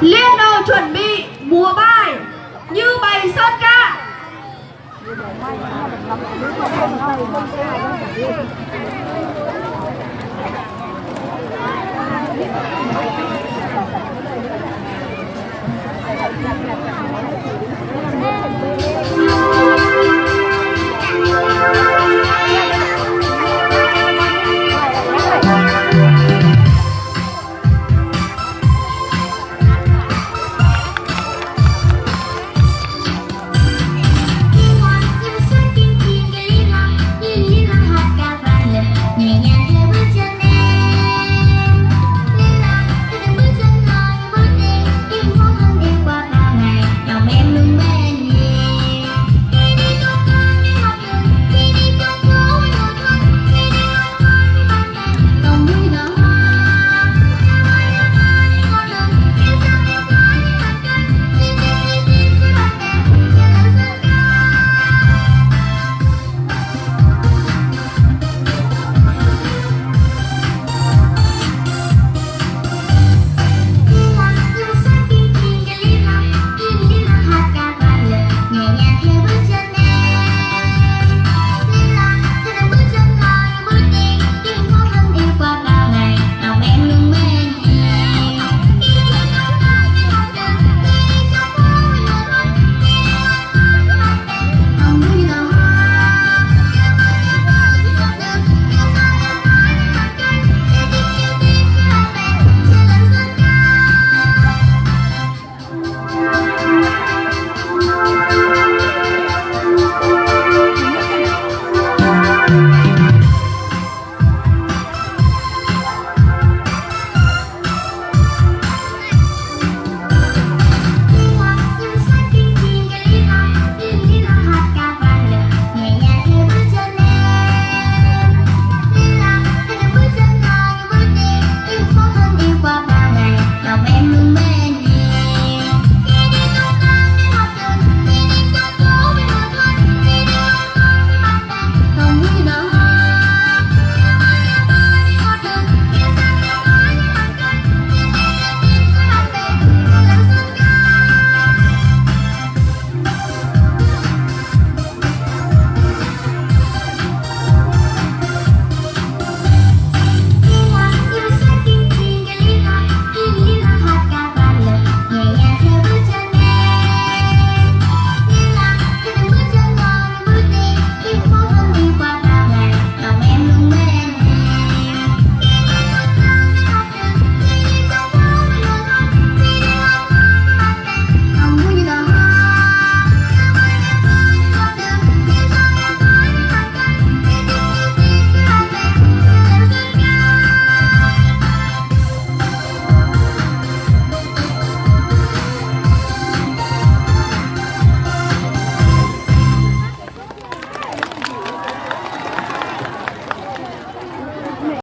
Liên đầu chuẩn bị múa bài như bày sơn ca.